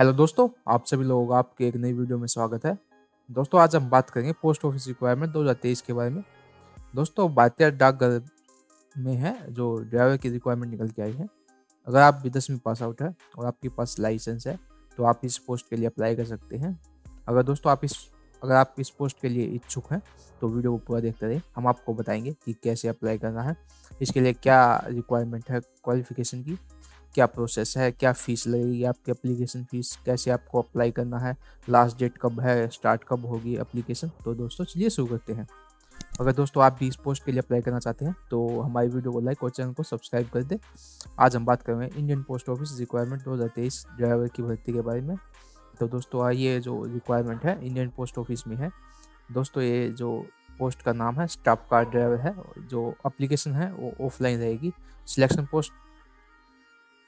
Hello दोस्तों, आप सभी लोगों का आपके एक नई वीडियो में स्वागत है। दोस्तों, आज हम बात करेंगे पोस्ट ऑफ़िस रिक्वायरमेंट 2023 के बारे में। दोस्तों भारतीय डाकघर में है, जो ड्राइवर की रिक्वायरमेंट निकल के आई है। अगर आप भी दसवीं पास आउट है और आपके पास लाइसेंस है तो आप इस पोस्ट के लिए अप्लाई कर सकते हैं। अगर दोस्तों, आप इस, अगर आप इस पोस्ट के लिए इच्छुक हैं तो वीडियो को पूरा देखते रहे। हम आपको बताएँगे कि कैसे अप्लाई करना है। इसके लिए क्या रिक्वायरमेंट है क्वालिफिकेशन की? क्या प्रोसेस है, क्या फ़ीस लगेगी, आपकी एप्लीकेशन फ़ीस कैसे आपको अप्लाई करना है लास्ट डेट कब है स्टार्ट कब होगी एप्लीकेशन तो दोस्तों, चलिए शुरू करते हैं। अगर दोस्तों आप भी इस पोस्ट के लिए अप्लाई करना चाहते हैं तो हमारी वीडियो को लाइक और चैनल को सब्सक्राइब कर दें। आज हम बात करेंगे इंडियन पोस्ट ऑफ़िस रिक्वायरमेंट दो हज़ार तेईस ड्राइवर की भर्ती के बारे में। तो दोस्तों ये जो रिक्वायरमेंट है इंडियन पोस्ट ऑफ़िस में है। दोस्तों, ये जो पोस्ट का नाम है स्टाफ कार ड्राइवर है, जो अप्लीकेशन है, वो ऑफलाइन रहेगी। सिलेक्शन पोस्ट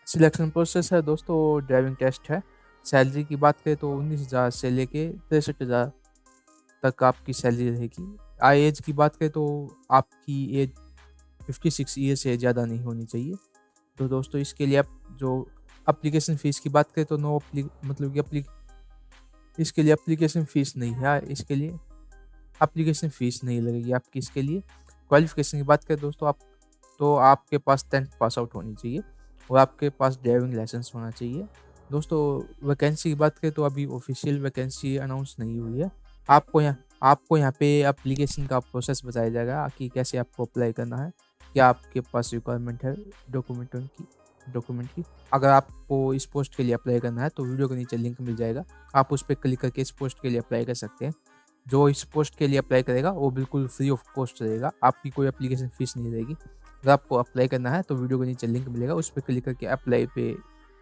सिलेक्शन प्रोसेस है दोस्तों ड्राइविंग टेस्ट है। सैलरी की बात करें तो उन्नीस हज़ार से लेके तिरसठ हज़ार तक आपकी सैलरी रहेगी। आई एज की बात करें तो आपकी एज फिफ्टी सिक्स ईयर से ज़्यादा नहीं होनी चाहिए। तो दोस्तों, इसके लिए आप जो अप्लीकेशन फ़ीस की बात करें तो नो मतलब कि अप्ली, इसके लिए अप्लीकेशन फ़ीस नहीं है। इसके लिए अप्लीकेशन फ़ीस नहीं लगेगी आपकी इसके लिए। क्वालिफिकेशन की बात करें दोस्तों, आप तो आपके पास टेंथ पास आउट होनी चाहिए। और आपके पास ड्राइविंग लाइसेंस होना चाहिए। दोस्तों वैकेंसी की बात करें तो अभी ऑफिशियल वैकेंसी अनाउंस नहीं हुई है। आपको यहाँ आपको यहाँ पे अप्लीकेशन का प्रोसेस बताया जाएगा कि कैसे आपको अप्लाई करना है, क्या आपके पास रिक्वायरमेंट है डॉक्यूमेंटों की डॉक्यूमेंट की। अगर आपको इस पोस्ट के लिए अप्लाई करना है तो वीडियो के नीचे लिंक मिल जाएगा। आप उस पर क्लिक करके इस पोस्ट के लिए अप्लाई कर सकते हैं। जो इस पोस्ट के लिए अप्लाई करेगा, वो बिल्कुल फ्री ऑफ़ कॉस्ट रहेगा। आपकी कोई एप्लीकेशन फ़ीस नहीं रहेगी। अगर आपको अप्लाई करना है तो वीडियो के नीचे लिंक मिलेगा, उस पर क्लिक करके अप्लाई पे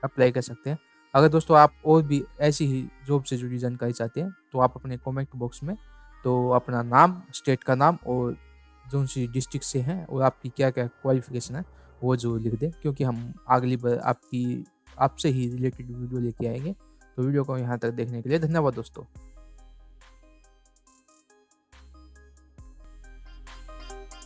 अप्लाई कर सकते हैं। अगर दोस्तों आप और भी ऐसी ही जॉब से जुड़ी जानकारी चाहते हैं तो आप अपने कमेंट बॉक्स में तो अपना नाम स्टेट का नाम और जो सी डिस्ट्रिक्ट से हैं और आपकी क्या क्या क्वालिफिकेशन है, वो जो लिख दें, क्योंकि हम अगली बार आपकी, आपसे ही रिलेटेड वीडियो लेके आएँगे। तो वीडियो को यहाँ तक देखने के लिए धन्यवाद दोस्तों।